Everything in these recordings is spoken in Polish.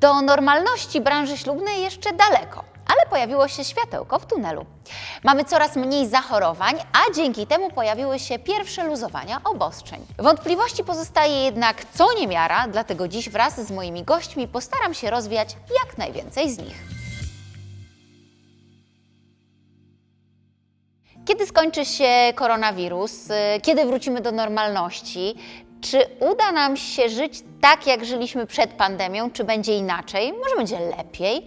Do normalności branży ślubnej jeszcze daleko, ale pojawiło się światełko w tunelu. Mamy coraz mniej zachorowań, a dzięki temu pojawiły się pierwsze luzowania obostrzeń. Wątpliwości pozostaje jednak co niemiara, dlatego dziś wraz z moimi gośćmi postaram się rozwiać jak najwięcej z nich. Kiedy skończy się koronawirus? Y, Kiedy wrócimy do normalności? Czy uda nam się żyć tak, jak żyliśmy przed pandemią, czy będzie inaczej? Może będzie lepiej?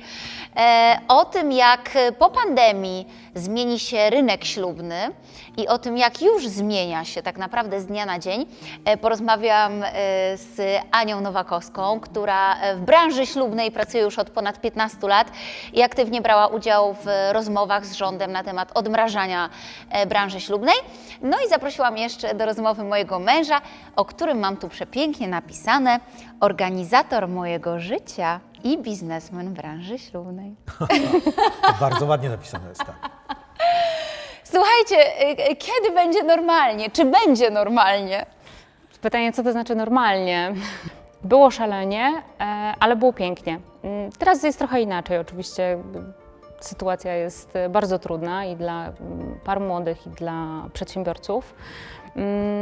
E, o tym, jak po pandemii zmieni się rynek ślubny i o tym, jak już zmienia się tak naprawdę z dnia na dzień, e, porozmawiam e, z Anią Nowakowską, która e, w branży ślubnej pracuje już od ponad 15 lat i aktywnie brała udział w rozmowach z rządem na temat odmrażania branży ślubnej. No i zaprosiłam jeszcze do rozmowy mojego męża, o którym mam tu przepięknie napisane, organizator mojego życia i biznesmen branży ślubnej. Bardzo ładnie napisane jest, tak. Słuchajcie, y, y, kiedy będzie normalnie? Czy będzie normalnie? Pytanie, co to znaczy normalnie? Było szalenie, e, ale było pięknie. Mm, Teraz jest trochę inaczej. Oczywiście jakby sytuacja jest bardzo trudna i dla mm, par młodych, i dla przedsiębiorców. Mm,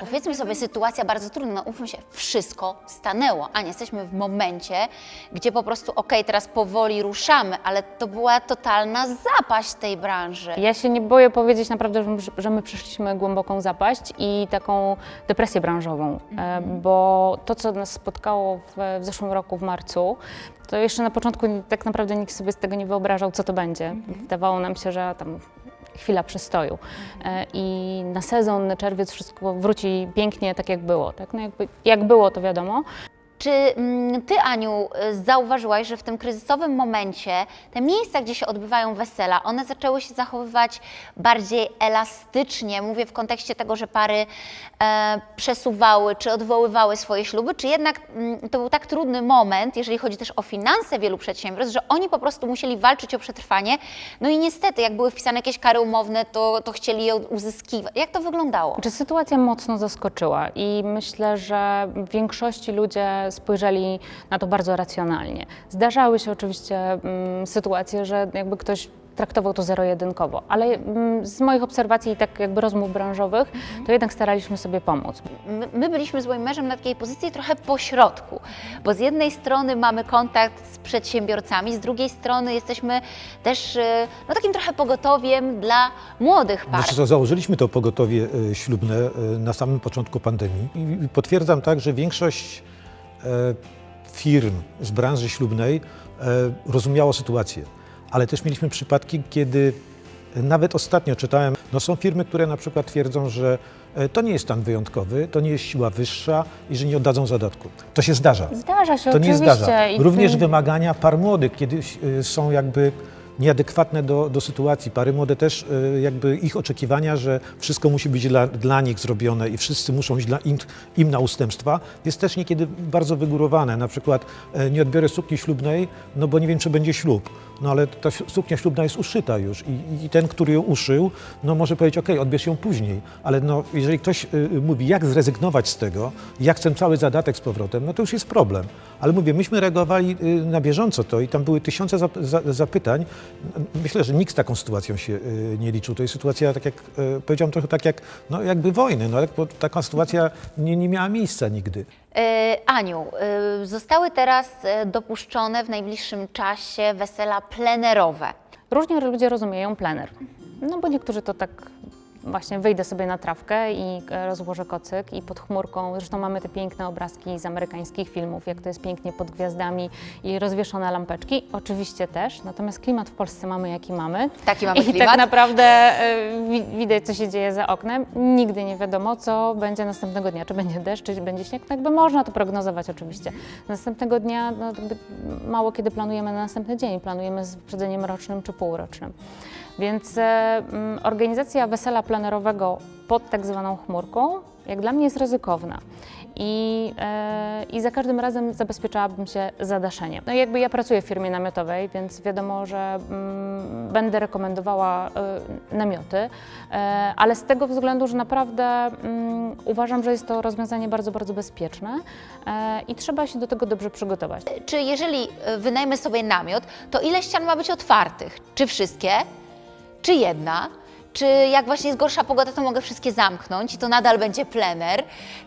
Powiedzmy sobie, sytuacja bardzo trudna, no umówmy się, wszystko stanęło, a nie jesteśmy w momencie, gdzie po prostu, okej, teraz powoli ruszamy, ale to była totalna zapaść tej branży. Ja się nie boję powiedzieć naprawdę, że, że my przeszliśmy głęboką zapaść i taką depresję branżową, e, bo to, co nas spotkało w, w zeszłym roku w marcu, to jeszcze na początku tak naprawdę nikt sobie z tego nie wyobrażał, co to będzie. Wydawało nam się, że tam chwila przystoju E, i na sezon, na czerwiec wszystko wróci pięknie tak, jak było. Tak? No jakby, jak było, to wiadomo. Czy mm, Ty, Aniu, y, zauważyłaś, że w tym kryzysowym momencie te miejsca, gdzie się odbywają wesela, one zaczęły się zachowywać bardziej elastycznie? Mówię w kontekście tego, że pary e, przesuwały czy odwoływały swoje śluby, czy jednak mm, to był tak trudny moment, jeżeli chodzi też o finanse wielu przedsiębiorstw, że oni po prostu musieli walczyć o przetrwanie. No i niestety, jak były wpisane jakieś kary umowne, to, to chcieli je uzyskiwać. Jak to wyglądało? Czy sytuacja mocno zaskoczyła i myślę, że w większości ludzie spojrzeli na to bardzo racjonalnie. Zdarzały się oczywiście mm, sytuacje, że jakby ktoś traktował to zero-jedynkowo, ale mm, z moich obserwacji i tak jakby rozmów branżowych, to jednak staraliśmy sobie pomóc. My, my byliśmy z moim mężem na takiej pozycji trochę po środku, bo z jednej strony mamy kontakt z przedsiębiorcami, z drugiej strony jesteśmy też e, no, takim trochę pogotowiem dla młodych par. Znaczy, to założyliśmy to pogotowie e, ślubne e, na samym początku pandemii i potwierdzam tak, że większość firm z branży ślubnej e, rozumiało sytuację. Ale też mieliśmy przypadki, kiedy e, nawet ostatnio czytałem, no są firmy, które na przykład twierdzą, że e, to nie jest stan wyjątkowy, to nie jest siła wyższa i że nie oddadzą zadatku. To się zdarza. Zdarza się To nie oczywiście. zdarza. i w Również wymagania par młodych, kiedy są jakby nieadekwatne do, do sytuacji. Pary młode też y, jakby ich oczekiwania, że wszystko musi być dla, dla nich zrobione i wszyscy muszą iść dla im, im na ustępstwa, jest też niekiedy bardzo wygórowane. Na przykład e, nie odbiorę sukni ślubnej, no bo nie wiem, czy będzie ślub. No ale ta suknia ślubna jest uszyta już i, i ten, który ją uszył, no może powiedzieć, ok, odbierz ją później. Ale no, jeżeli ktoś y, mówi, jak zrezygnować z tego, jak ten cały zadatek z powrotem, no to już jest problem. Ale mówię, myśmy reagowali y, na bieżąco to i tam były tysiące zap- za- zapytań. Myślę, że nikt z taką sytuacją się y, nie liczył. To jest sytuacja, tak jak y, powiedziałem, trochę tak jak, no jakby wojny, no, bo taka sytuacja nie, nie miała miejsca nigdy. E, Aniu, e, zostały teraz e, dopuszczone w najbliższym czasie wesela plenerowe. Różnie ludzie rozumieją plener. No bo niektórzy to tak właśnie wyjdę sobie na trawkę i e, rozłożę kocyk i pod chmurką, zresztą mamy te piękne obrazki z amerykańskich filmów, jak to jest pięknie pod gwiazdami i rozwieszone lampeczki, oczywiście też, natomiast klimat w Polsce mamy jaki mamy. Taki mamy I klimat. tak naprawdę e, wi- widać, co się dzieje za oknem. Nigdy nie wiadomo, co będzie następnego dnia. Czy będzie deszcz, czy będzie śnieg. No jakby można to prognozować oczywiście. Następnego dnia no, mało kiedy planujemy na następny dzień. Planujemy z wyprzedzeniem rocznym czy półrocznym. Więc e, mm, organizacja wesela plenerowego pod tak zwaną chmurką jak dla mnie jest ryzykowna. I, e, I za każdym razem zabezpieczałabym się zadaszeniem. No jakby ja pracuję w firmie namiotowej, więc wiadomo, że mm, będę rekomendowała e, namioty, ale z tego względu, że naprawdę mm, uważam, że jest to rozwiązanie bardzo, bardzo bezpieczne i trzeba się do tego dobrze przygotować. Czy jeżeli wynajmę sobie namiot, to ile ścian ma być otwartych? Czy wszystkie? Czy jedna? Czy jak właśnie jest gorsza pogoda, to mogę wszystkie zamknąć i to nadal będzie plener?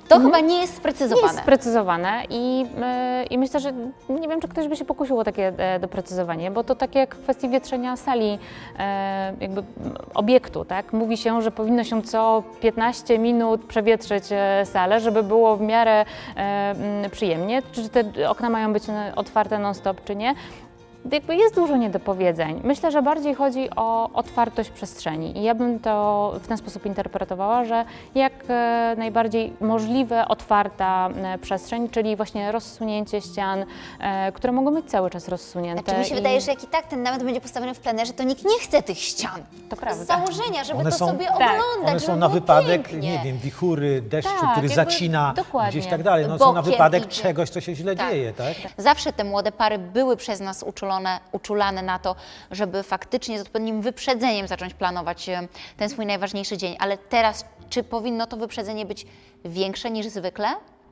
To chyba nie jest Nie sprecyzowane. jest sprecyzowane i, e, i myślę, że nie wiem, czy ktoś by się pokusił o takie e, doprecyzowanie, bo to tak jak w kwestii wietrzenia sali e, jakby obiektu, tak? Mówi się, że powinno się co 15 minut przewietrzyć e, salę, żeby było w miarę e, przyjemnie. Czy te okna mają być e, otwarte non-stop, czy nie? Jakby jest dużo niedopowiedzeń. Myślę, że bardziej chodzi o otwartość przestrzeni i ja bym to w ten sposób interpretowała, że jak e, najbardziej możliwe otwarta e, przestrzeń, czyli właśnie rozsunięcie ścian, e, które mogą być cały czas rozsunięte. Znaczy mi się i- wydaje, że jak i tak ten namiot będzie postawiony w plenerze, to nikt nie chce tych ścian. To Z prawda. założenia, żeby One to są- sobie Tak. oglądać, One są na wypadek, pięknie. nie wiem, wichury, deszczu, Tak, który zacina dokładnie. gdzieś tak dalej. No, są na wypadek idzie. czegoś, co się źle Tak. dzieje, tak? Zawsze te młode pary były przez nas uczulone, uczulane na to, żeby faktycznie z odpowiednim wyprzedzeniem zacząć planować ten swój najważniejszy dzień. Ale teraz, czy powinno to wyprzedzenie być większe niż zwykle?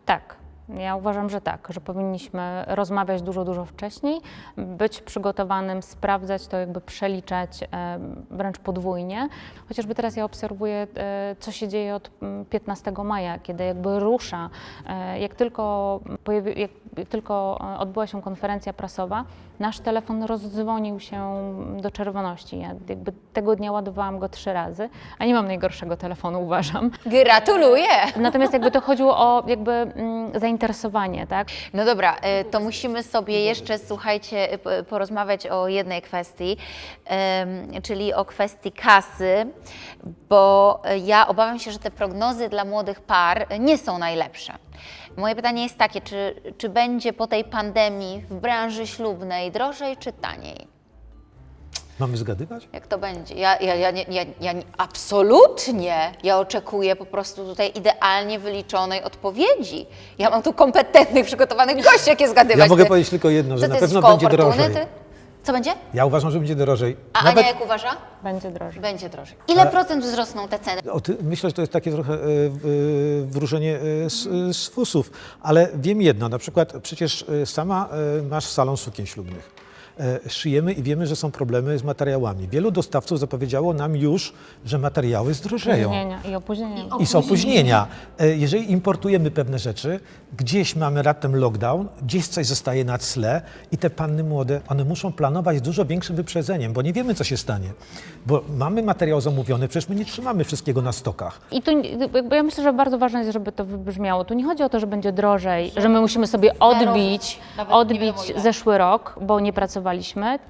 Tak. Ja uważam, że tak, że powinniśmy rozmawiać dużo, dużo wcześniej, być przygotowanym, sprawdzać to, jakby przeliczać e, wręcz podwójnie. Chociażby teraz ja obserwuję, e, co się dzieje od mm, 15 maja, kiedy jakby rusza, e, jak tylko, pojawi, jak tylko odbyła się konferencja prasowa, nasz telefon rozdzwonił się do czerwoności. Ja jakby tego dnia ładowałam go trzy razy, a nie mam najgorszego telefonu, uważam. Gratuluję! Natomiast jakby to chodziło o jakby mm, zainteresowanie, tak? No dobra, e, to musimy sobie jeszcze, słuchajcie, p- porozmawiać o jednej kwestii, czyli o kwestii kasy, bo e, ja obawiam się, że te prognozy dla młodych par nie są najlepsze. Moje pytanie jest takie, czy, czy będzie po tej pandemii w branży ślubnej drożej czy taniej? Mamy zgadywać? Jak to będzie? Ja, ja, ja, nie, ja, ja nie, absolutnie. Ja oczekuję po prostu tutaj idealnie wyliczonej odpowiedzi. Ja mam tu kompetentnych, przygotowanych gości, jakie zgadywać. Ja mogę Ty- powiedzieć tylko jedno, że na pewno będzie fortuny, drożej. Ty? Co będzie? Ja uważam, że będzie drożej. A Nawet, Ania jak uważa? Będzie drożej. Będzie drożej. Ile procent wzrosną te ceny? o ty, myślę, że to jest takie trochę e, e, wróżenie e, z, e, z fusów, ale wiem jedno, na przykład przecież sama e, masz salon sukien ślubnych. E, Szyjemy i wiemy, że są problemy z materiałami. Wielu dostawców zapowiedziało nam już, że materiały zdrożeją. I opóźnienia. I są opóźnienia. E, Jeżeli importujemy pewne rzeczy, gdzieś mamy raptem lockdown, gdzieś coś zostaje na tle i te panny młode, one muszą planować z dużo większym wyprzedzeniem, bo nie wiemy, co się stanie. Bo mamy materiał zamówiony, przecież my nie trzymamy wszystkiego na stokach. I tu ja myślę, że bardzo ważne jest, żeby to wybrzmiało. Tu nie chodzi o to, że będzie drożej, że my musimy sobie odbić, odbić zeszły rok, bo nie pracowaliśmy.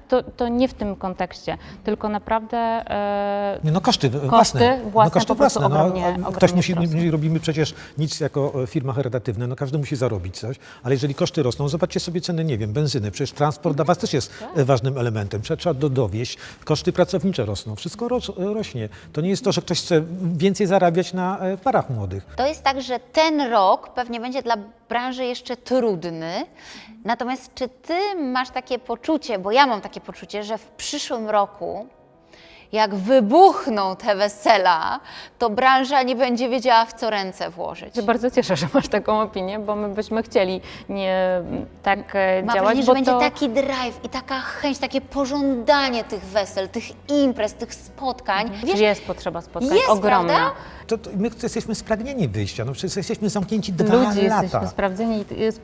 To, to nie w tym kontekście, tylko naprawdę e, Nie, no koszty, własne. własne no koszty własne. No, ogromnie- a ogromnie ktoś musi, nie robimy przecież nic jako e, firma charytatywna, no każdy musi zarobić coś, ale jeżeli koszty rosną, zobaczcie sobie ceny, nie wiem, benzyny, przecież transport dla was też jest e, ważnym elementem, trzeba, trzeba do, dowieść, koszty pracownicze rosną, wszystko ros, rośnie. To nie jest to, że ktoś chce więcej zarabiać na e, parach młodych. To jest tak, że ten rok pewnie będzie dla branży jeszcze trudny. Natomiast czy ty masz takie poczucie, bo ja mam takie poczucie, że w przyszłym roku, jak wybuchną te wesela, to branża nie będzie wiedziała, w co ręce włożyć. się bardzo cieszę, że masz taką opinię, bo my byśmy chcieli nie tak e, Mam działać, wrażenie, że bo będzie to... taki drive i taka chęć, takie pożądanie tych wesel, tych imprez, tych spotkań. Wiesz, jest potrzeba spotkań jest, ogromna. prawda? To, to my jesteśmy spragnieni wyjścia, no przecież jesteśmy zamknięci dwa Ludzi lata. jesteśmy sprawdzeni, i- jest-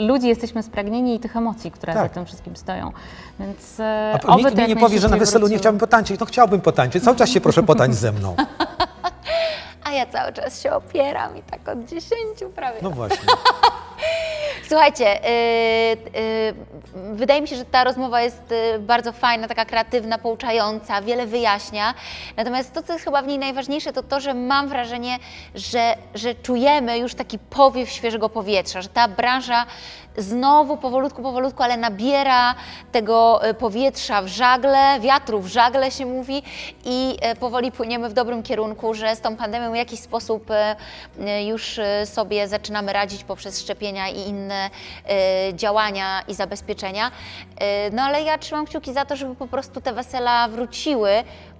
ludzi jesteśmy spragnieni i tych emocji, które Tak. za tym wszystkim stoją. Więc e, A oby nikt mi nie powie, że na weselu nie wróciło. chciałbym potańczyć. No chciałbym potańczyć, cały czas się proszę potańczyć ze mną. A ja cały czas się opieram i tak od 10 prawie. No właśnie. Słuchajcie, yy, yy, wydaje mi się, że ta rozmowa jest yy, bardzo fajna, taka kreatywna, pouczająca, wiele wyjaśnia. Natomiast to, co jest chyba w niej najważniejsze, to to, że mam wrażenie, że, że czujemy już taki powiew świeżego powietrza, że ta branża znowu powolutku, powolutku, ale nabiera tego y, powietrza w żagle, wiatru w żagle się mówi i y, powoli płyniemy w dobrym kierunku, że z tą pandemią w jakiś sposób y, y, już y, sobie zaczynamy radzić poprzez szczepienia i inne y, działania i zabezpieczenia. Y, No ale ja trzymam kciuki za to, żeby po prostu te wesela wróciły.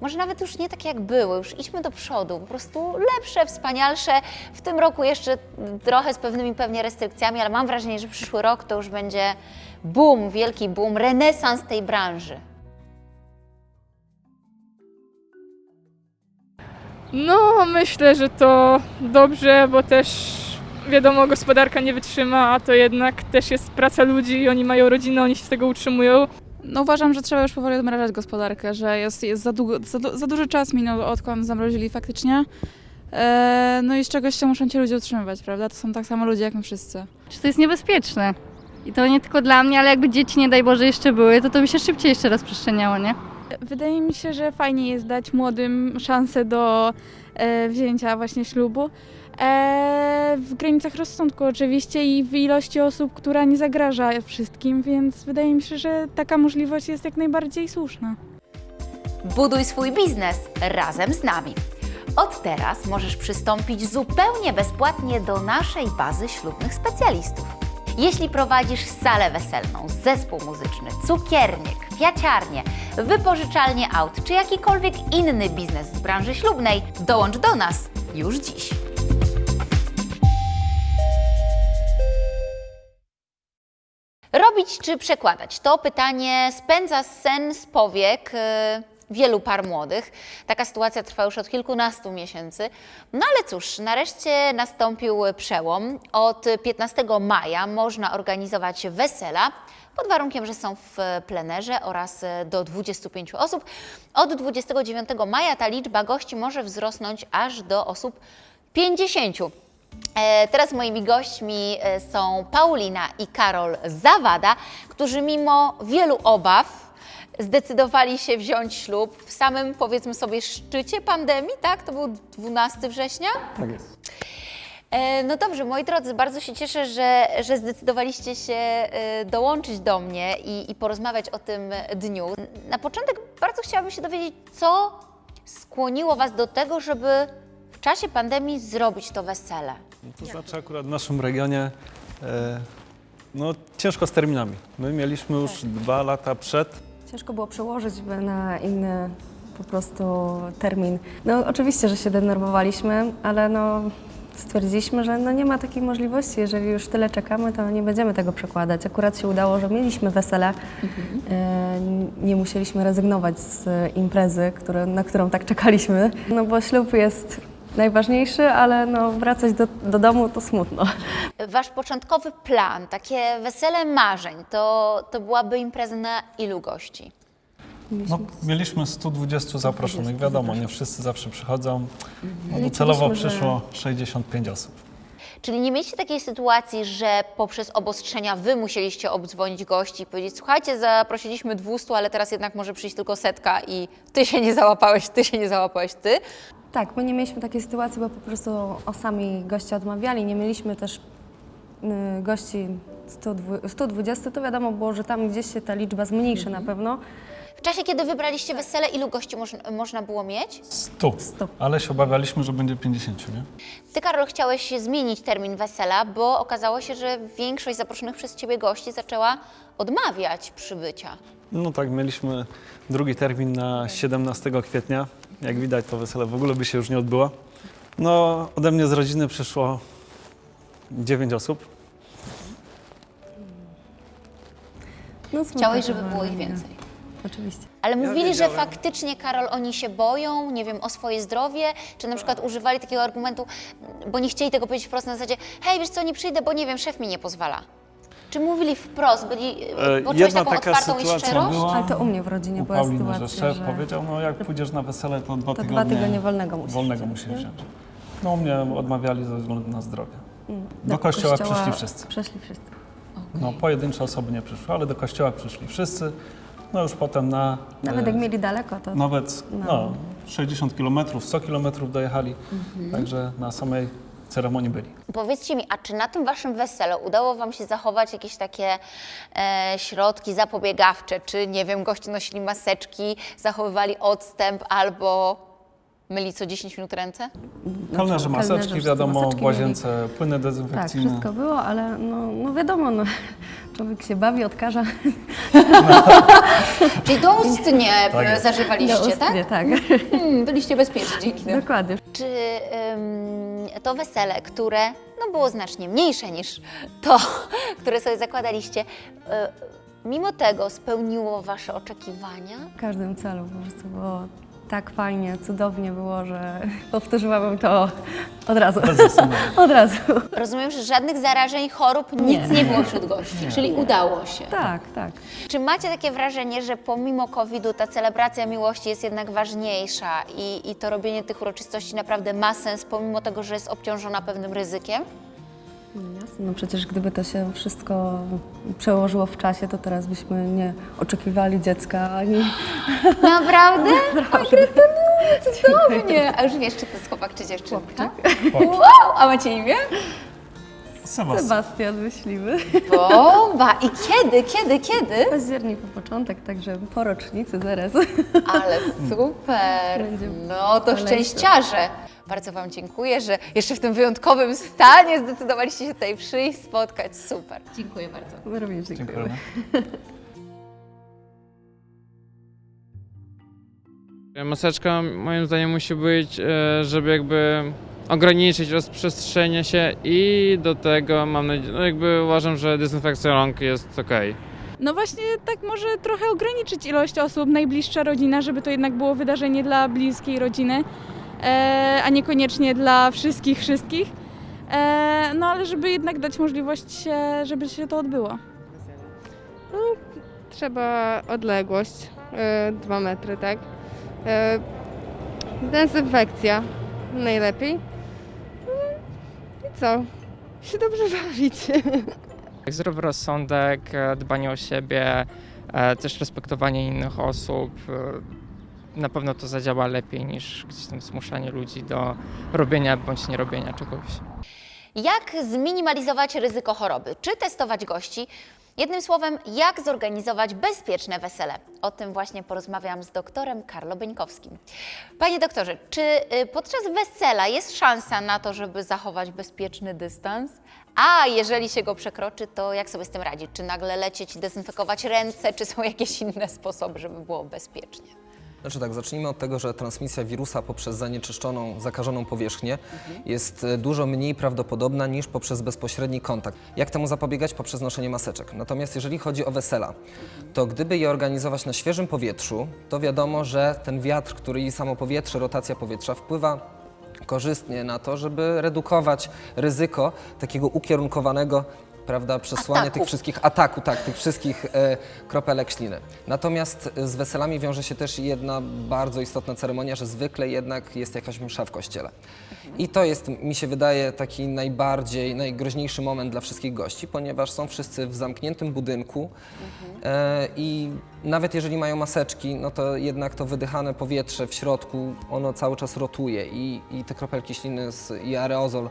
Może nawet już nie takie jak były, już idźmy do przodu, po prostu lepsze, wspanialsze. W tym roku jeszcze trochę z pewnymi pewnie restrykcjami, ale mam wrażenie, że przyszły rok to już będzie boom, wielki boom, renesans tej branży. No, myślę, że to dobrze, bo też wiadomo, gospodarka nie wytrzyma, a to jednak też jest praca ludzi i oni mają rodzinę, oni się z tego utrzymują. No uważam, że trzeba już powoli odmrażać gospodarkę, że jest, jest za, długo, za, za duży czas minął, odkąd zamrozili faktycznie. E, no i z czegoś się muszą ci ludzie utrzymywać, prawda? To są tak samo ludzie jak my wszyscy. Czy to jest niebezpieczne? I to nie tylko dla mnie, ale jakby dzieci, nie daj Boże, jeszcze były, to to by się szybciej jeszcze rozprzestrzeniało, nie? Wydaje mi się, że fajnie jest dać młodym szansę do e, wzięcia właśnie ślubu. E, w granicach rozsądku oczywiście i w ilości osób, która nie zagraża wszystkim, więc wydaje mi się, że taka możliwość jest jak najbardziej słuszna. Buduj swój biznes razem z nami. Od teraz możesz przystąpić zupełnie bezpłatnie do naszej bazy ślubnych specjalistów. Jeśli prowadzisz salę weselną, zespół muzyczny, cukiernię, kwiaciarnię, wypożyczalnię aut czy jakikolwiek inny biznes z branży ślubnej, dołącz do nas już dziś. Robić czy przekładać? To pytanie spędza sen z powiek e, wielu par młodych. Taka sytuacja trwa już od kilkunastu miesięcy. No ale cóż, nareszcie nastąpił przełom. Od 15 maja można organizować wesela pod warunkiem, że są w plenerze oraz do 25 osób. Od 29 maja ta liczba gości może wzrosnąć aż do osób 50. E, Teraz moimi gośćmi e, są Paulina i Karol Zawada, którzy mimo wielu obaw zdecydowali się wziąć ślub w samym, powiedzmy sobie, szczycie pandemii, tak? To był 12 września? Tak jest. E, No dobrze, moi drodzy, bardzo się cieszę, że, że zdecydowaliście się dołączyć do mnie i, i porozmawiać o tym dniu. Na początek bardzo chciałabym się dowiedzieć, co skłoniło Was do tego, żeby w czasie pandemii zrobić to wesele. No to znaczy akurat w naszym regionie e, no, ciężko z terminami. My mieliśmy już dwa lata przed. Ciężko było przełożyć by na inny po prostu termin. No oczywiście, że się denerwowaliśmy, ale no stwierdziliśmy, że no nie ma takiej możliwości. Jeżeli już tyle czekamy, to nie będziemy tego przekładać. Akurat się udało, że mieliśmy wesele. E, nie musieliśmy rezygnować z imprezy, które, na którą tak czekaliśmy. No bo ślub jest najważniejszy, ale no wracać do, do domu to smutno. Wasz początkowy plan, takie wesele marzeń, to, to byłaby impreza na ilu gości? No, mieliśmy 120 zaproszonych. Wiadomo, nie wszyscy zawsze przychodzą. No, Liczyliśmy, docelowo przyszło 65 osób. Czyli nie mieliście takiej sytuacji, że poprzez obostrzenia wy musieliście obdzwonić gości i powiedzieć, słuchajcie, zaprosiliśmy 200, ale teraz jednak może przyjść tylko setka i ty się nie załapałeś, ty się nie załapałeś, ty. Tak, my nie mieliśmy takiej sytuacji, bo po prostu o sami goście odmawiali. Nie mieliśmy też y, gości 120, 120, to wiadomo było, że tam gdzieś się ta liczba zmniejszy na pewno. W czasie, kiedy wybraliście wesele, ilu gości moż, można było mieć? 100. Sto. Ale się obawialiśmy, że będzie 50, nie? Ty, Karol, chciałeś zmienić termin wesela, bo okazało się, że większość zaproszonych przez ciebie gości zaczęła odmawiać przybycia. No tak, mieliśmy drugi termin na 17 kwietnia. Jak widać, to wesele w ogóle by się już nie odbyło. No, ode mnie z rodziny przyszło 9 osób. No, Chciałeś, żeby było ich więcej. Oczywiście. Ale mówili, że faktycznie, Karol, oni się boją, nie wiem, o swoje zdrowie, czy na przykład używali takiego argumentu, bo nie chcieli tego powiedzieć wprost na zasadzie, hej, wiesz co, nie przyjdę, bo nie wiem, szef mi nie pozwala. Czy mówili wprost, byli, E, poczułeś Jedna taką taka otwartą i była. Ale to u mnie w rodzinie u była Pauliny, sytuacja, że szef że powiedział, no jak pójdziesz na wesele, to dwa to tygodnie, dwa tygodnie wolnego musisz wolnego wziąć, musisz wziąć. No u mnie odmawiali ze względu na zdrowie. Mm, Do kościoła przyszli wszyscy. Przyszli wszyscy. No, pojedyncze osoby nie przyszły, ale do kościoła przyszli wszyscy. No już potem na... Nawet e, jak mieli daleko, to Nawet No. no, 60 km, 100 km dojechali, także na samej ceremonii byli. Powiedzcie mi, a czy na tym waszym weselu udało wam się zachować jakieś takie e, środki zapobiegawcze? Czy, nie wiem, goście nosili maseczki, zachowywali odstęp albo myli co 10 minut ręce? Kelnerzy maseczki, kelnerzy wiadomo, maseczki w łazience płyny Tak, dezynfekcyjne. wszystko było, ale no, no wiadomo, no, człowiek się bawi, odkaża. Czyli doustnie Tak e, zażywaliście, tak? Nie, tak. Hmm, byliście bezpieczni dzięki temu. Dokładnie. Czy ym, to wesele, które no, było znacznie mniejsze niż to, które sobie zakładaliście, y, mimo tego spełniło Wasze oczekiwania? W każdym celu po prostu było tak fajnie, cudownie było, że powtórzyłabym to od razu. Od razu. Rozumiem, że żadnych zarażeń, chorób, nic nie, było wśród gości, czyli udało się. Tak, tak. Czy macie takie wrażenie, że pomimo COVID-u ta celebracja miłości jest jednak ważniejsza i, i to robienie tych uroczystości naprawdę ma sens, pomimo tego, że jest obciążona pewnym ryzykiem? Jasne, no przecież gdyby to się wszystko przełożyło w czasie, to teraz byśmy nie oczekiwali dziecka ani... Naprawdę? Cudownie! A już wiesz, czy to jest chłopak, czy dziewczynka? Wow! A macie imię? Sebastian. Sebastian myślimy. Bomba! I kiedy, kiedy, kiedy? Październik po początek, także po rocznicy zaraz. Ale super! Będzie No to szczęściarze! Bardzo Wam dziękuję, że jeszcze w tym wyjątkowym stanie zdecydowaliście się tutaj przyjść, spotkać. Super. Dziękuję bardzo. My również dziękujemy. Dziękujemy. Maseczka moim zdaniem musi być, e, żeby jakby ograniczyć rozprzestrzenianie się i do tego mam nadzieję, no jakby uważam, że dezynfekcja rąk jest ok. No właśnie tak może trochę ograniczyć ilość osób, najbliższa rodzina, żeby to jednak było wydarzenie dla bliskiej rodziny, e, a niekoniecznie dla wszystkich, wszystkich. E, no ale żeby jednak dać możliwość, się, żeby się to odbyło. Trzeba odległość, dwa metry, tak? Dezynfekcja najlepiej. I co? Się dobrze bawić. Zdrowy rozsądek, e, dbanie o siebie, e, też respektowanie innych osób. e, Na pewno to zadziała lepiej niż gdzieś tam zmuszanie ludzi do robienia bądź nie robienia czegoś. Jak zminimalizować ryzyko choroby? Czy testować gości? Jednym słowem, jak zorganizować bezpieczne wesele? O tym właśnie porozmawiam z doktorem Karlo Beńkowskim. Panie doktorze, czy y, podczas wesela jest szansa na to, żeby zachować bezpieczny dystans? A jeżeli się go przekroczy, to jak sobie z tym radzić? Czy nagle lecieć dezynfekować ręce, czy są jakieś inne sposoby, żeby było bezpiecznie? Znaczy tak, zacznijmy od tego, że transmisja wirusa poprzez zanieczyszczoną, zakażoną powierzchnię jest e, dużo mniej prawdopodobna niż poprzez bezpośredni kontakt. Jak temu zapobiegać? Poprzez noszenie maseczek. Natomiast jeżeli chodzi o wesela, to gdyby je organizować na świeżym powietrzu, to wiadomo, że ten wiatr, który i samo powietrze, rotacja powietrza wpływa korzystnie na to, żeby redukować ryzyko takiego ukierunkowanego prawda, przesłania Ataku. tych wszystkich ataku, tak, tych wszystkich e, kropelek śliny. Natomiast z weselami wiąże się też jedna bardzo istotna ceremonia, że zwykle jednak jest jakaś msza w kościele. I to jest, mi się wydaje, taki najbardziej, najgroźniejszy moment dla wszystkich gości, ponieważ są wszyscy w zamkniętym budynku e, i nawet jeżeli mają maseczki, no to jednak to wydychane powietrze w środku, ono cały czas rotuje i, i te kropelki śliny z, i aerozol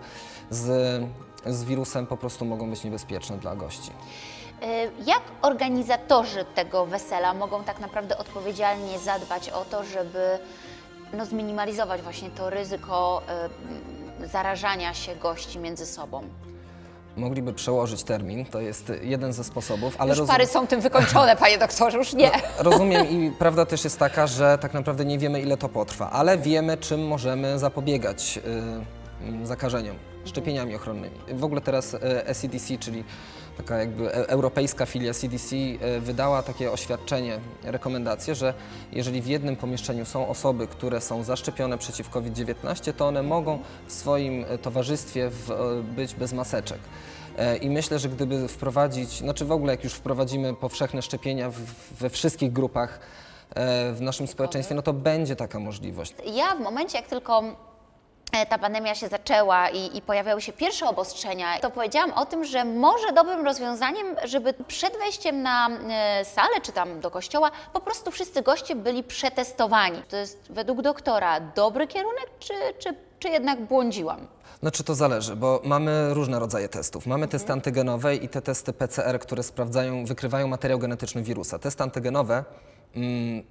z, z wirusem po prostu mogą być niebezpieczne dla gości. Y, Jak organizatorzy tego wesela mogą tak naprawdę odpowiedzialnie zadbać o to, żeby no, zminimalizować właśnie to ryzyko y, zarażania się gości między sobą? Mogliby przełożyć termin, to jest jeden ze sposobów, ale już pary są tym wykończone, panie doktorze, już nie. rozumiem i prawda też jest taka, że tak naprawdę nie wiemy ile to potrwa, ale wiemy czym możemy zapobiegać y, zakażeniom, szczepieniami ochronnymi. W ogóle teraz SCDC, czyli taka jakby e- europejska filia CDC y, wydała takie oświadczenie, rekomendacje, że jeżeli w jednym pomieszczeniu są osoby, które są zaszczepione przeciw COVID-19, to one mogą w swoim y, towarzystwie być bez maseczek. E, I myślę, że gdyby wprowadzić, znaczy w ogóle jak już wprowadzimy powszechne szczepienia we wszystkich grupach e, w naszym społeczeństwie, no to będzie taka możliwość. Ja w momencie, jak tylko e, ta pandemia się zaczęła i, i pojawiały się pierwsze obostrzenia, to powiedziałam o tym, że może dobrym rozwiązaniem, żeby przed wejściem na e, salę czy tam do kościoła po prostu wszyscy goście byli przetestowani. To jest według doktora dobry kierunek, czy, czy, czy jednak błądziłam? Znaczy to zależy, bo mamy różne rodzaje testów. Mamy testy antygenowe i te testy PCR, które sprawdzają, wykrywają materiał genetyczny wirusa. Testy antygenowe,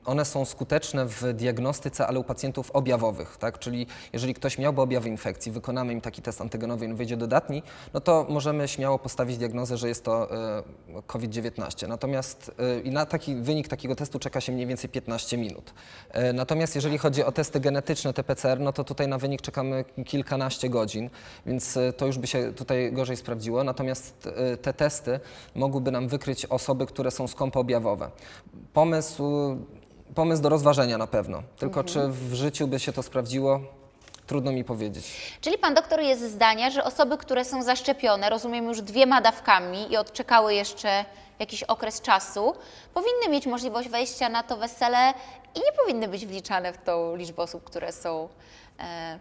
one są skuteczne w diagnostyce, ale u pacjentów objawowych, tak? Czyli jeżeli ktoś miałby objawy infekcji, wykonamy im taki test antygenowy i on wyjdzie dodatni, no to możemy śmiało postawić diagnozę, że jest to e, COVID-19. Natomiast e, i na taki wynik takiego testu czeka się mniej więcej 15 minut. E, Natomiast jeżeli chodzi o testy genetyczne, te PCR, no to tutaj na wynik czekamy kilkanaście godzin, więc to już by się tutaj gorzej sprawdziło. Natomiast te testy mogłyby nam wykryć osoby, które są skąpo objawowe. Pomysł, pomysł do rozważenia na pewno. Tylko czy w życiu by się to sprawdziło, trudno mi powiedzieć. Czyli pan doktor jest zdania, że osoby, które są zaszczepione, rozumiem już dwiema dawkami i odczekały jeszcze jakiś okres czasu, powinny mieć możliwość wejścia na to wesele i nie powinny być wliczane w tą liczbę osób, które są e,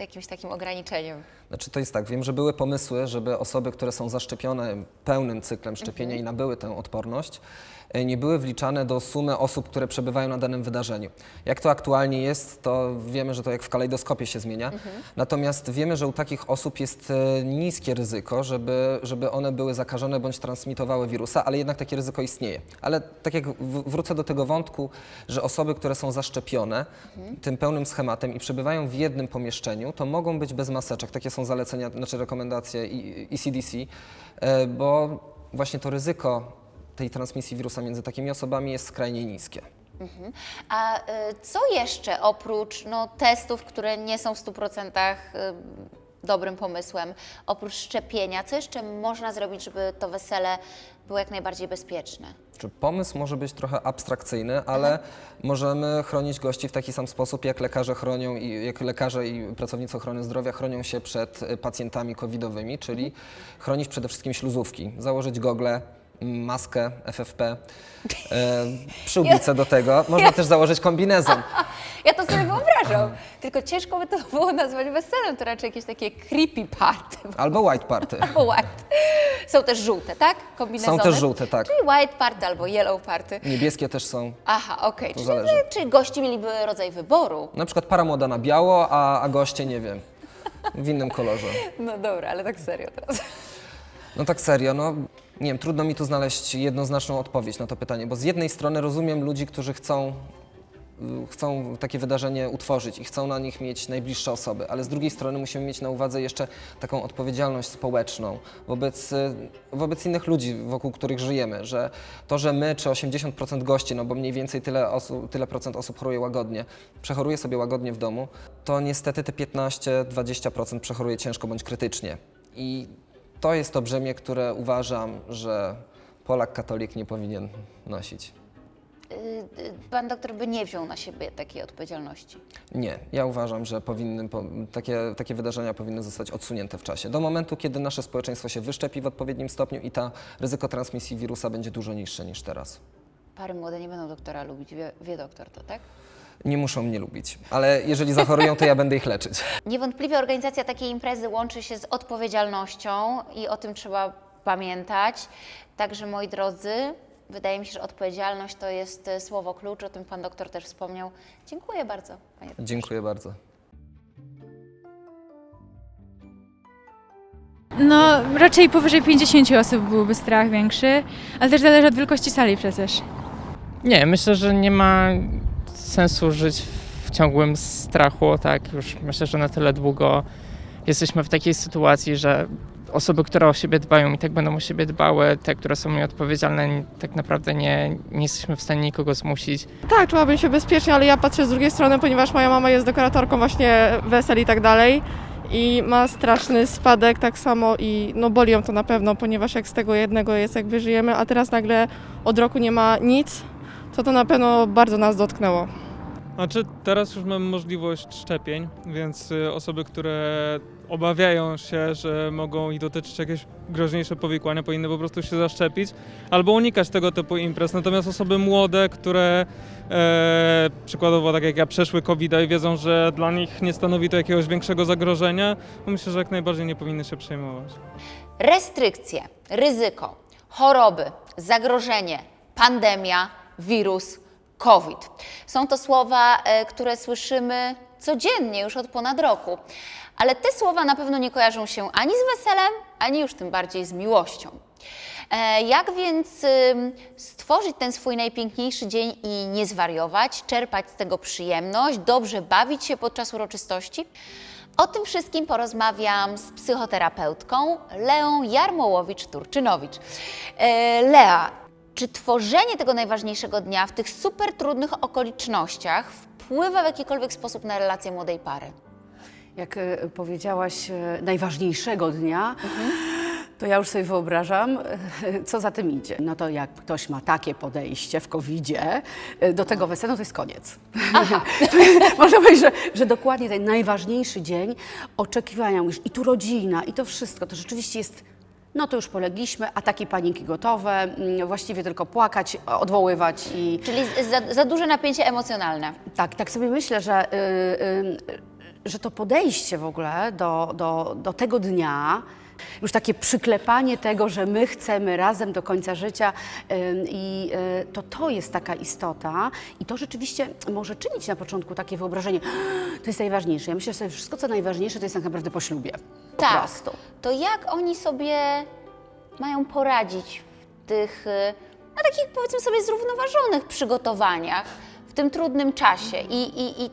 jakimś takim ograniczeniem. Znaczy to jest tak, wiem, że były pomysły, żeby osoby, które są zaszczepione pełnym cyklem szczepienia i nabyły tę odporność, e, nie były wliczane do sumy osób, które przebywają na danym wydarzeniu. Jak to aktualnie jest, to wiemy, że to jak w kalejdoskopie się zmienia. Natomiast wiemy, że u takich osób jest e, niskie ryzyko, żeby, żeby one były zakażone bądź transmitowały wirusa, ale jednak takie ryzyko istnieje. Ale tak jak wrócę do tego wątku, że osoby, które są zaszczepione tym pełnym schematem i przebywają w jednym pomieszczeniu, to mogą być bez maseczek. Takie są zalecenia, znaczy rekomendacje i- ECDC, e, bo właśnie to ryzyko tej transmisji wirusa między takimi osobami jest skrajnie niskie. A y, co jeszcze oprócz no, testów, które nie są w 100% y, dobrym pomysłem, oprócz szczepienia, co jeszcze można zrobić, żeby to wesele było jak najbardziej bezpieczne? Czy pomysł może być trochę abstrakcyjny, ale możemy chronić gości w taki sam sposób, jak lekarze chronią i jak lekarze i pracownicy ochrony zdrowia chronią się przed pacjentami covidowymi, czyli chronić przede wszystkim śluzówki, założyć gogle, maskę FFP, e, przyłbicę do tego. Można też założyć kombinezon. Ja to sobie wyobrażam. Tylko ciężko by to było nazwać weselem, to raczej jakieś takie creepy party. Albo white party. Albo white. Są też żółte, tak? Kombinezony. Są też żółte, tak. Czyli white party albo yellow party. Niebieskie też są. Aha, okej. To Czyli, zależy. czyli gości mieliby rodzaj wyboru. Na przykład para młoda na biało, a, a goście, nie wiem, w innym kolorze. No dobra, ale tak serio teraz. No tak serio, no nie wiem, trudno mi tu znaleźć jednoznaczną odpowiedź na to pytanie, bo z jednej strony rozumiem ludzi, którzy chcą, chcą takie wydarzenie utworzyć i chcą na nich mieć najbliższe osoby, ale z drugiej strony musimy mieć na uwadze jeszcze taką odpowiedzialność społeczną wobec, y, wobec innych ludzi, wokół których żyjemy, że to, że my czy 80% gości, no bo mniej więcej tyle, osób, tyle procent osób choruje łagodnie, przechoruje sobie łagodnie w domu, to niestety te 15-20% przechoruje ciężko bądź krytycznie. I to jest to brzemię, które uważam, że Polak katolik nie powinien nosić. Y, y, Pan doktor by nie wziął na siebie takiej odpowiedzialności. Nie, ja uważam, że powinny, po, takie, takie wydarzenia powinny zostać odsunięte w czasie. Do momentu, kiedy nasze społeczeństwo się wyszczepi w odpowiednim stopniu i ta ryzyko transmisji wirusa będzie dużo niższe niż teraz. Pary młode nie będą doktora lubić, wie, wie doktor to, tak? Nie muszą mnie lubić, ale jeżeli zachorują, to ja będę ich leczyć. Niewątpliwie organizacja takiej imprezy łączy się z odpowiedzialnością i o tym trzeba pamiętać. Także moi drodzy, wydaje mi się, że odpowiedzialność to jest e, słowo klucz, o tym pan doktor też wspomniał. Dziękuję bardzo. Panie Dziękuję bardzo. No, raczej powyżej 50 osób byłby strach większy, ale też zależy od wielkości sali przecież. Nie, myślę, że nie ma sensu żyć w ciągłym strachu, tak? Już myślę, że na tyle długo jesteśmy w takiej sytuacji, że osoby, które o siebie dbają i tak będą o siebie dbały, te, które są nieodpowiedzialne, tak naprawdę nie, nie jesteśmy w stanie nikogo zmusić. Tak, czułabym się bezpiecznie, ale ja patrzę z drugiej strony, ponieważ moja mama jest dekoratorką właśnie wesel i tak dalej i ma straszny spadek tak samo i no boli ją to na pewno, ponieważ jak z tego jednego jest jak wyżyjemy, a teraz nagle od roku nie ma nic, to to na pewno bardzo nas dotknęło. Znaczy, teraz już mamy możliwość szczepień, więc y, osoby, które obawiają się, że mogą ich dotyczyć jakieś groźniejsze powikłania, powinny po prostu się zaszczepić albo unikać tego typu imprez. Natomiast osoby młode, które e, przykładowo tak jak ja przeszły covid i wiedzą, że dla nich nie stanowi to jakiegoś większego zagrożenia, myślę, że jak najbardziej nie powinny się przejmować. Restrykcje, ryzyko, choroby, zagrożenie, pandemia, wirus, COVID. Są to słowa, e, które słyszymy codziennie już od ponad roku. Ale te słowa na pewno nie kojarzą się ani z weselem, ani już tym bardziej z miłością. E, Jak więc stworzyć ten swój najpiękniejszy dzień i nie zwariować, czerpać z tego przyjemność, dobrze bawić się podczas uroczystości? O tym wszystkim porozmawiam z psychoterapeutką Leą Jarmołowicz-Turczynowicz. E, Lea, czy tworzenie tego najważniejszego dnia w tych super trudnych okolicznościach wpływa w jakikolwiek sposób na relacje młodej pary? Jak e, powiedziałaś, e, najważniejszego dnia, to ja już sobie wyobrażam, e, co za tym idzie. No to jak ktoś ma takie podejście w COVID-zie e, do tego wesela, no to jest koniec. Można powiedzieć, że, że dokładnie ten najważniejszy dzień oczekiwania, mówisz, i tu rodzina, i to wszystko, to rzeczywiście jest no to już polegliśmy, ataki paniki gotowe, mm, właściwie tylko płakać, odwoływać i... Czyli za, za duże napięcie emocjonalne. Tak, tak sobie myślę, że, y, y, że to podejście w ogóle do, do, do tego dnia, już takie przyklepanie tego, że my chcemy razem do końca życia i y, to to jest taka istota i to rzeczywiście może czynić na początku takie wyobrażenie, to jest najważniejsze. Ja myślę, że sobie wszystko co najważniejsze to jest tak naprawdę po ślubie. Po Tak. prostu. To jak oni sobie mają poradzić w tych, y, na takich powiedzmy sobie zrównoważonych przygotowaniach w tym trudnym czasie? I, i, i,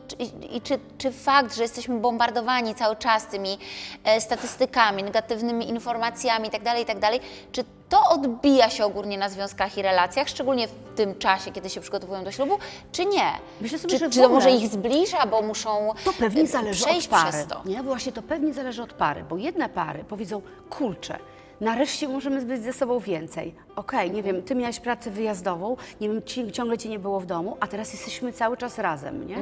i, czy, czy fakt, że jesteśmy bombardowani cały czas tymi e, statystykami, negatywnymi informacjami itd., itd., czy to odbija się ogólnie na związkach i relacjach, szczególnie w tym czasie, kiedy się przygotowują do ślubu, czy nie? Myślę sobie, czy, że czy to może ich zbliża, bo muszą To pewnie e, zależy przejść od pary. przez to? Nie? Właśnie to pewnie zależy od pary, bo jedne pary powiedzą, kurczę, nareszcie możemy być ze sobą więcej. Okej, nie wiem, ty miałaś pracę wyjazdową, nie wiem, ci, ciągle cię nie było w domu, a teraz jesteśmy cały czas razem, nie?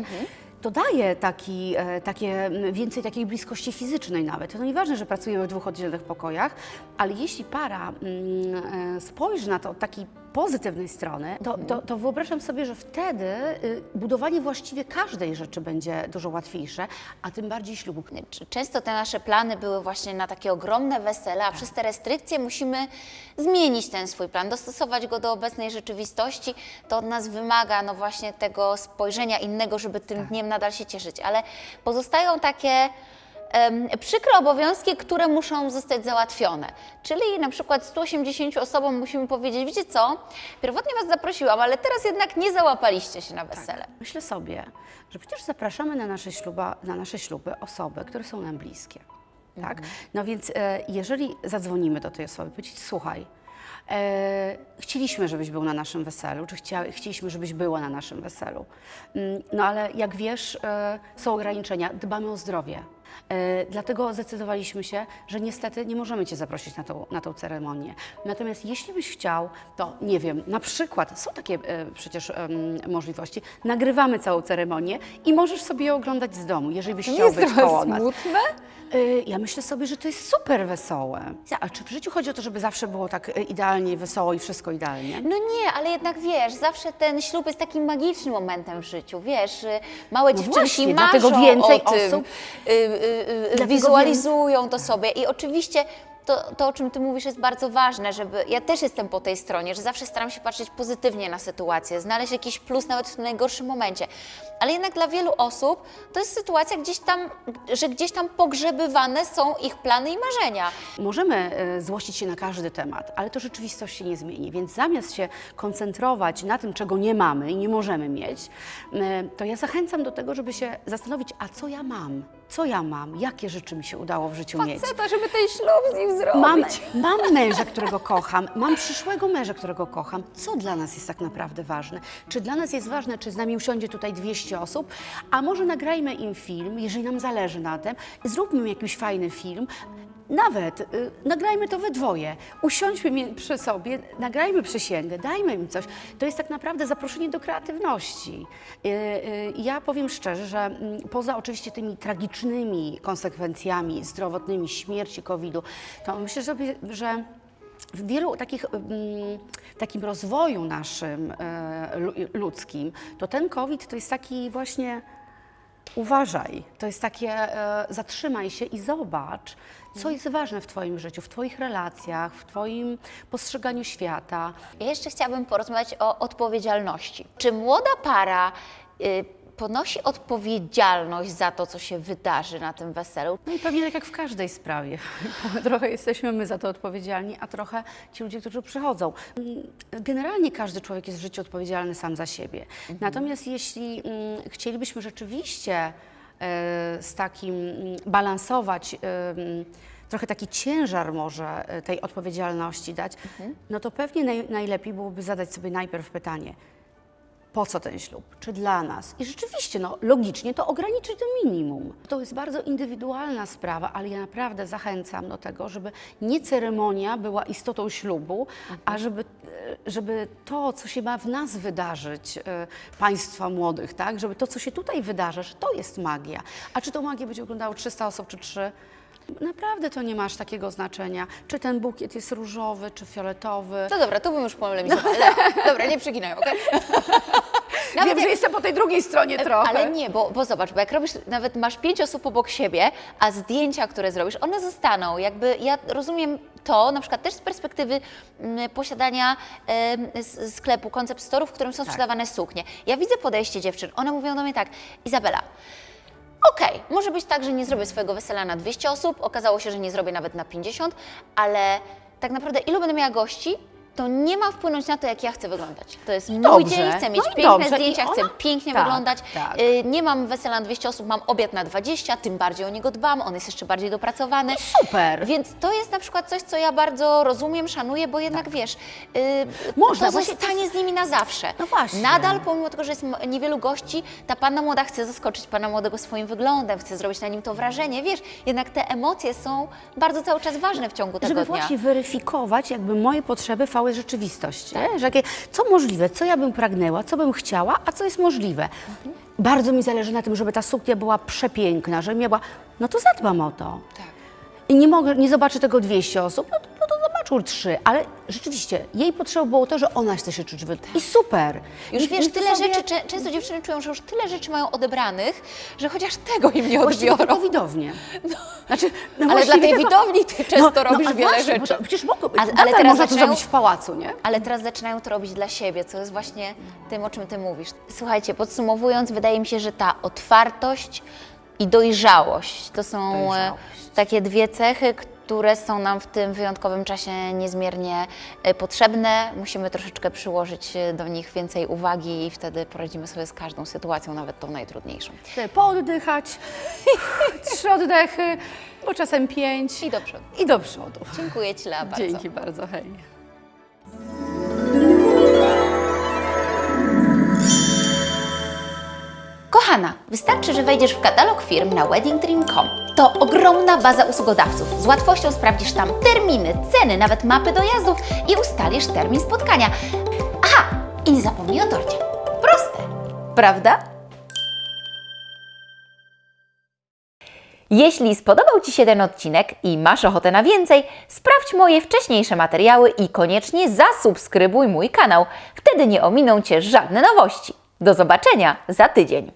To daje taki, e, takie, więcej takiej bliskości fizycznej nawet. To nieważne, że pracujemy w dwóch oddzielnych pokojach, ale jeśli para mm, e, spojrzy na to od takiej pozytywnej strony, to, to, to wyobrażam sobie, że wtedy y, budowanie właściwie każdej rzeczy będzie dużo łatwiejsze, a tym bardziej ślubu. Często te nasze plany były właśnie na takie ogromne wesele, a przez te restrykcje musimy zmienić ten swój plan, dostosować go do obecnej rzeczywistości. To od nas wymaga no właśnie tego spojrzenia innego, żeby tym dniem nadal się cieszyć. Ale pozostają takie przykre obowiązki, które muszą zostać załatwione. Czyli na przykład 180 osobom musimy powiedzieć, wiecie co, pierwotnie Was zaprosiłam, ale teraz jednak nie załapaliście się na wesele. Myślę sobie, że przecież zapraszamy na nasze, śluba, na nasze śluby osoby, które są nam bliskie. Tak? No więc e, jeżeli zadzwonimy do tej osoby, powiedzieć, słuchaj, e, chcieliśmy, żebyś był na naszym weselu, czy chcia, chcieliśmy, żebyś była na naszym weselu. Mm, No ale jak wiesz, e, są ograniczenia, dbamy o zdrowie. E, Dlatego zdecydowaliśmy się, że niestety nie możemy Cię zaprosić na tą, na tą ceremonię. Natomiast jeśli byś chciał, to nie wiem, na przykład, są takie e, przecież możliwości, nagrywamy całą ceremonię i możesz sobie ją oglądać z domu, jeżeli byś chciał być koło nas. smutne? Y, Ja myślę sobie, że to jest super wesołe. A czy w życiu chodzi o to, żeby zawsze było tak idealnie, wesoło i wszystko idealnie? No nie, ale jednak wiesz, zawsze ten ślub jest takim magicznym momentem w życiu, wiesz, y, małe No dziewczynki właśnie, marzą dlatego więcej o tym, osób- y, Dlatego wizualizują to sobie. I oczywiście to, to, o czym Ty mówisz, jest bardzo ważne, żeby, ja też jestem po tej stronie, że zawsze staram się patrzeć pozytywnie na sytuację, znaleźć jakiś plus nawet w najgorszym momencie, ale jednak dla wielu osób to jest sytuacja gdzieś tam, że gdzieś tam pogrzebywane są ich plany i marzenia. Możemy e, złościć się na każdy temat, ale to rzeczywistość się nie zmieni, więc zamiast się koncentrować na tym, czego nie mamy i nie możemy mieć, e, to ja zachęcam do tego, żeby się zastanowić, a co ja mam? Co ja mam? Jakie rzeczy mi się udało w życiu mieć? Faceta, żeby ten ślub z nim zrobić. Mam, mam męża, którego kocham, mam przyszłego męża, którego kocham. Co dla nas jest tak naprawdę ważne? Czy dla nas jest ważne, czy z nami usiądzie tutaj 200 osób? A może nagrajmy im film, jeżeli nam zależy na tym, zróbmy jakiś fajny film. Nawet y, nagrajmy to we dwoje, usiądźmy przy sobie, nagrajmy przysięgę, dajmy im coś. To jest tak naprawdę zaproszenie do kreatywności. Y, y, ja powiem szczerze, że mm, poza oczywiście tymi tragicznymi konsekwencjami zdrowotnymi śmierci COVID-u, to myślę, że, że w wielu takich, mm, takim rozwoju naszym lu- ludzkim, to ten COVID to jest taki właśnie uważaj, to jest takie e, zatrzymaj się i zobacz, co jest ważne w Twoim życiu, w Twoich relacjach, w Twoim postrzeganiu świata. Ja jeszcze chciałabym porozmawiać o odpowiedzialności. Czy młoda para y, ponosi odpowiedzialność za to, co się wydarzy na tym weselu? No i pewnie tak jak w każdej sprawie. trochę jesteśmy my za to odpowiedzialni, a trochę ci ludzie, którzy przychodzą. Mm, Generalnie każdy człowiek jest w życiu odpowiedzialny sam za siebie. Natomiast jeśli mm, chcielibyśmy rzeczywiście e, z takim mm, balansować, e, trochę taki ciężar może e, tej odpowiedzialności dać, no to pewnie naj, najlepiej byłoby zadać sobie najpierw pytanie, po co ten ślub, czy dla nas. I rzeczywiście, no, logicznie to ograniczyć do minimum. To jest bardzo indywidualna sprawa, ale ja naprawdę zachęcam do tego, żeby nie ceremonia była istotą ślubu, a żeby, e, żeby to, co się ma w nas wydarzyć, e, państwa młodych, tak, żeby to, co się tutaj wydarza, że to jest magia. A czy to magię będzie oglądało 300 osób, czy 3? Naprawdę to nie ma aż takiego znaczenia. Czy ten bukiet jest różowy, czy fioletowy. No dobra, to bym już polemizowała. Leo, dobra, nie przeginaj, okej? Wiem, że jestem po tej drugiej stronie trochę. Ale nie, bo, bo zobacz, bo jak robisz, nawet masz pięć osób obok siebie, a zdjęcia, które zrobisz, one zostaną. Jakby ja rozumiem to, na przykład też z perspektywy mm, posiadania sklepu, koncept store, w którym są sprzedawane suknie. Ja widzę podejście dziewczyn, one mówią do mnie tak, Izabela, Okej, może być tak, że nie zrobię swojego wesela na 200 osób, okazało się, że nie zrobię nawet na 50, ale tak naprawdę ilu będę miała gości, to nie ma wpłynąć na to, jak ja chcę wyglądać. To jest mój dobrze, dzień, chcę mieć no piękne dobrze, zdjęcia, chcę ona- pięknie tak, wyglądać. tak. Y, nie mam wesela na 200 osób, mam obiad na 20, tym bardziej o niego dbam, on jest jeszcze bardziej dopracowany. Super. Więc to jest na przykład coś, co ja bardzo rozumiem, szanuję, bo jednak wiesz, y, Można, to zostanie z nimi na zawsze. No właśnie. Nadal, pomimo tego, że jest niewielu gości, ta panna młoda chce zaskoczyć pana młodego swoim wyglądem, chce zrobić na nim to wrażenie, wiesz, jednak te emocje są bardzo cały czas ważne w ciągu tego żeby dnia. właśnie weryfikować jakby moje potrzeby, fałę rzeczywistość. Tak. Że jakie, co możliwe, co ja bym pragnęła, co bym chciała, a co jest możliwe. Bardzo mi zależy na tym, żeby ta suknia była przepiękna, żeby miała... No to zadbam o to. Tak. I nie mogę, nie zobaczy tego 200 osób, no to, no to zobaczą trzy. Ale rzeczywiście, jej potrzebą było to, że ona chce się czuć wy... I super. Już I, wiesz, i tyle sobie- rzeczy, czę- często dziewczyny czują, że już tyle rzeczy mają odebranych, że chociaż tego im nie odbiorą. tylko widownię. Znaczy, no Ale dla tej tylko- widowni ty często robisz a wiele właśnie, rzeczy. To, przecież mogło, A- ale, teraz można to zaczynają- zrobić w pałacu, nie? Ale teraz zaczynają to robić dla siebie, co jest właśnie tym, o czym Ty mówisz. Słuchajcie, podsumowując, wydaje mi się, że ta otwartość i dojrzałość to są e, Dojrzałość. takie dwie cechy, które są nam w tym wyjątkowym czasie niezmiernie e, potrzebne. Musimy troszeczkę przyłożyć e, do nich więcej uwagi i wtedy poradzimy sobie z każdą sytuacją, nawet tą najtrudniejszą. Pooddychać, trzy oddechy, bo czasem pięć I do przodu. i do przodu. Dziękuję Ci, Lea, bardzo. Dzięki bardzo, hej. Kochana, wystarczy, że wejdziesz w katalog firm na weddingdream.com. To ogromna baza usługodawców. Z łatwością sprawdzisz tam terminy, ceny, nawet mapy dojazdów i ustalisz termin spotkania. Aha, i nie zapomnij o torcie. Proste, prawda? Jeśli spodobał Ci się ten odcinek i masz ochotę na więcej, sprawdź moje wcześniejsze materiały i koniecznie zasubskrybuj mój kanał. Wtedy nie ominą Cię żadne nowości. Do zobaczenia za tydzień.